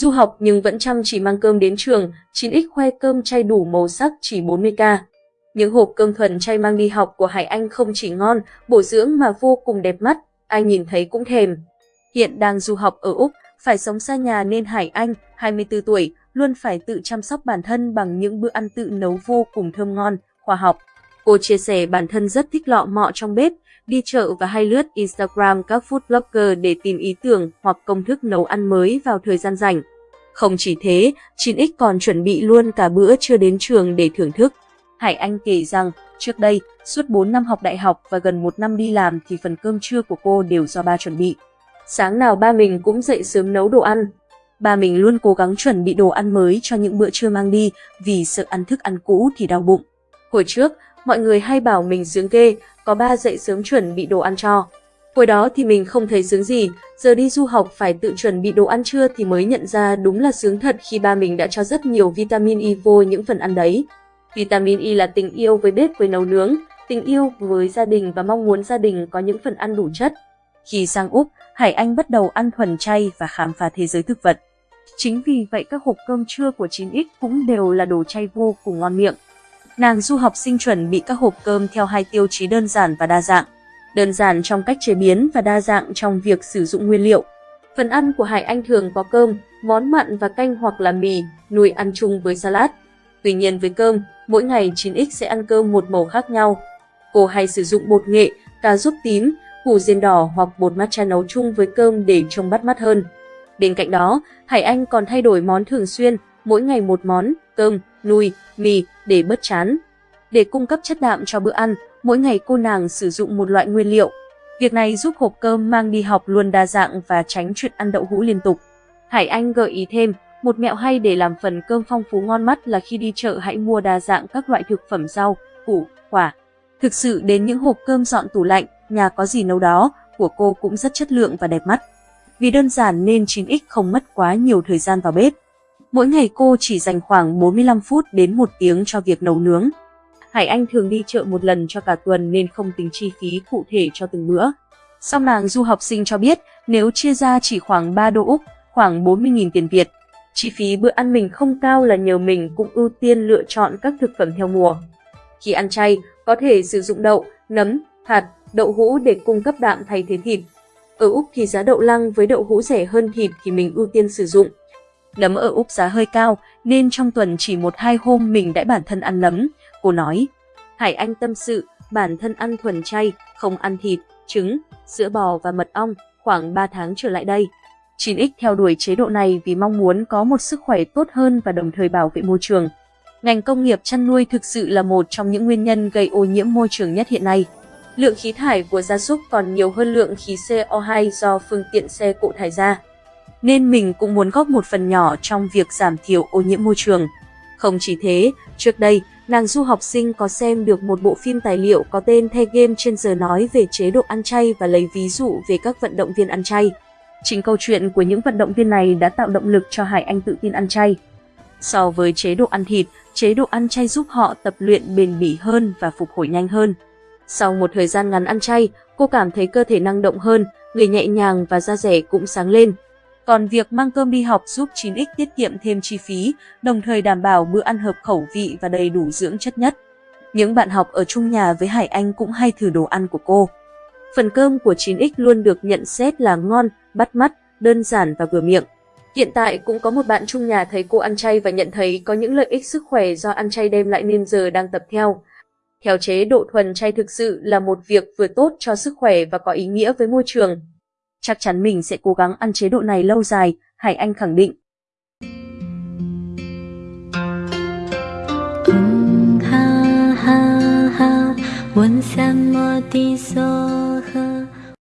Du học nhưng vẫn chăm chỉ mang cơm đến trường, 9X khoe cơm chay đủ màu sắc chỉ 40k. Những hộp cơm thuần chay mang đi học của Hải Anh không chỉ ngon, bổ dưỡng mà vô cùng đẹp mắt, ai nhìn thấy cũng thèm. Hiện đang du học ở Úc, phải sống xa nhà nên Hải Anh, 24 tuổi, luôn phải tự chăm sóc bản thân bằng những bữa ăn tự nấu vô cùng thơm ngon, khoa học. Cô chia sẻ bản thân rất thích lọ mọ trong bếp, đi chợ và hay lướt Instagram các food blogger để tìm ý tưởng hoặc công thức nấu ăn mới vào thời gian rảnh. Không chỉ thế, 9X còn chuẩn bị luôn cả bữa trưa đến trường để thưởng thức. Hải Anh kể rằng, trước đây, suốt 4 năm học đại học và gần 1 năm đi làm thì phần cơm trưa của cô đều do ba chuẩn bị. Sáng nào ba mình cũng dậy sớm nấu đồ ăn. Ba mình luôn cố gắng chuẩn bị đồ ăn mới cho những bữa trưa mang đi vì sợ ăn thức ăn cũ thì đau bụng. Hồi trước, mọi người hay bảo mình sướng ghê, có ba dậy sớm chuẩn bị đồ ăn cho. Hồi đó thì mình không thấy sướng gì, giờ đi du học phải tự chuẩn bị đồ ăn trưa thì mới nhận ra đúng là sướng thật khi ba mình đã cho rất nhiều vitamin E vô những phần ăn đấy. Vitamin E là tình yêu với bếp với nấu nướng, tình yêu với gia đình và mong muốn gia đình có những phần ăn đủ chất. Khi sang Úc, Hải Anh bắt đầu ăn thuần chay và khám phá thế giới thực vật. Chính vì vậy các hộp cơm trưa của 9X cũng đều là đồ chay vô cùng ngon miệng. Nàng du học sinh chuẩn bị các hộp cơm theo hai tiêu chí đơn giản và đa dạng. Đơn giản trong cách chế biến và đa dạng trong việc sử dụng nguyên liệu. Phần ăn của Hải Anh thường có cơm, món mặn và canh hoặc là mì, nuôi ăn chung với salad. Tuy nhiên với cơm, mỗi ngày 9X sẽ ăn cơm một màu khác nhau. Cô hay sử dụng bột nghệ, cà rốt tím, củ diên đỏ hoặc bột matcha nấu chung với cơm để trông bắt mắt hơn. Bên cạnh đó, Hải Anh còn thay đổi món thường xuyên, mỗi ngày một món, cơm, nuôi, mì để bớt chán. Để cung cấp chất đạm cho bữa ăn, mỗi ngày cô nàng sử dụng một loại nguyên liệu. Việc này giúp hộp cơm mang đi học luôn đa dạng và tránh chuyện ăn đậu hũ liên tục. Hải Anh gợi ý thêm, một mẹo hay để làm phần cơm phong phú ngon mắt là khi đi chợ hãy mua đa dạng các loại thực phẩm rau, củ, quả. Thực sự đến những hộp cơm dọn tủ lạnh, nhà có gì nấu đó, của cô cũng rất chất lượng và đẹp mắt. Vì đơn giản nên 9X không mất quá nhiều thời gian vào bếp. Mỗi ngày cô chỉ dành khoảng 45 phút đến 1 tiếng cho việc nấu nướng. Hải Anh thường đi chợ một lần cho cả tuần nên không tính chi phí cụ thể cho từng bữa. Song nàng du học sinh cho biết nếu chia ra chỉ khoảng 3 đô Úc, khoảng 40.000 tiền Việt. Chi phí bữa ăn mình không cao là nhờ mình cũng ưu tiên lựa chọn các thực phẩm theo mùa. Khi ăn chay, có thể sử dụng đậu, nấm, hạt, đậu hũ để cung cấp đạm thay thế thịt. Ở Úc thì giá đậu lăng với đậu hũ rẻ hơn thịt thì mình ưu tiên sử dụng. Nấm ở Úc giá hơi cao nên trong tuần chỉ một hai hôm mình đã bản thân ăn nấm, cô nói. Hải Anh tâm sự, bản thân ăn thuần chay, không ăn thịt, trứng, sữa bò và mật ong khoảng 3 tháng trở lại đây. 9X theo đuổi chế độ này vì mong muốn có một sức khỏe tốt hơn và đồng thời bảo vệ môi trường. Ngành công nghiệp chăn nuôi thực sự là một trong những nguyên nhân gây ô nhiễm môi trường nhất hiện nay. Lượng khí thải của gia súc còn nhiều hơn lượng khí CO2 do phương tiện xe cộ thải ra. Nên mình cũng muốn góp một phần nhỏ trong việc giảm thiểu ô nhiễm môi trường. Không chỉ thế, trước đây, nàng du học sinh có xem được một bộ phim tài liệu có tên The Game trên giờ nói về chế độ ăn chay và lấy ví dụ về các vận động viên ăn chay. Chính câu chuyện của những vận động viên này đã tạo động lực cho Hải Anh tự tin ăn chay. So với chế độ ăn thịt, chế độ ăn chay giúp họ tập luyện bền bỉ hơn và phục hồi nhanh hơn. Sau một thời gian ngắn ăn chay, cô cảm thấy cơ thể năng động hơn, người nhẹ nhàng và da rẻ cũng sáng lên. Còn việc mang cơm đi học giúp 9X tiết kiệm thêm chi phí, đồng thời đảm bảo bữa ăn hợp khẩu vị và đầy đủ dưỡng chất nhất. Những bạn học ở chung nhà với Hải Anh cũng hay thử đồ ăn của cô. Phần cơm của 9X luôn được nhận xét là ngon, bắt mắt, đơn giản và vừa miệng. Hiện tại cũng có một bạn chung nhà thấy cô ăn chay và nhận thấy có những lợi ích sức khỏe do ăn chay đem lại nên giờ đang tập theo. Theo chế độ thuần chay thực sự là một việc vừa tốt cho sức khỏe và có ý nghĩa với môi trường. Chắc chắn mình sẽ cố gắng ăn chế độ này lâu dài, Hải Anh khẳng định. Ha ha ha,